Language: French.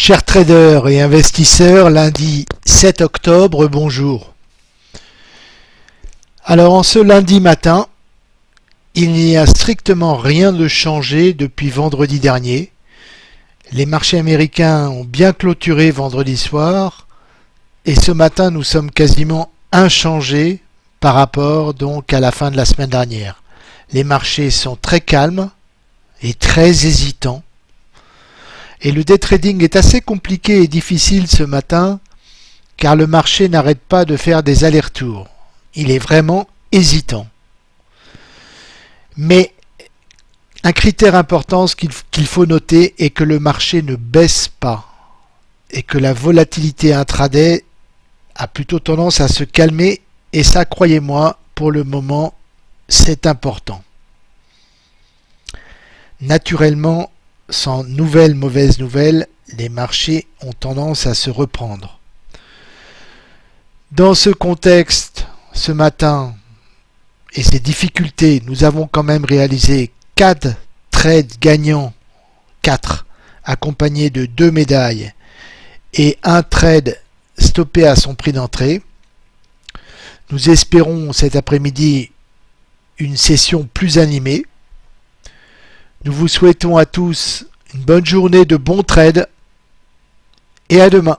Chers traders et investisseurs, lundi 7 octobre, bonjour. Alors en ce lundi matin, il n'y a strictement rien de changé depuis vendredi dernier. Les marchés américains ont bien clôturé vendredi soir et ce matin nous sommes quasiment inchangés par rapport donc à la fin de la semaine dernière. Les marchés sont très calmes et très hésitants. Et le day trading est assez compliqué et difficile ce matin car le marché n'arrête pas de faire des allers-retours. Il est vraiment hésitant. Mais un critère important qu'il faut noter est que le marché ne baisse pas et que la volatilité intraday a plutôt tendance à se calmer et ça, croyez-moi, pour le moment, c'est important. Naturellement, sans nouvelles mauvaises nouvelles, les marchés ont tendance à se reprendre. Dans ce contexte, ce matin, et ces difficultés, nous avons quand même réalisé 4 trades gagnants, 4, accompagnés de 2 médailles, et un trade stoppé à son prix d'entrée. Nous espérons cet après-midi une session plus animée. Nous vous souhaitons à tous une bonne journée de bons trades et à demain.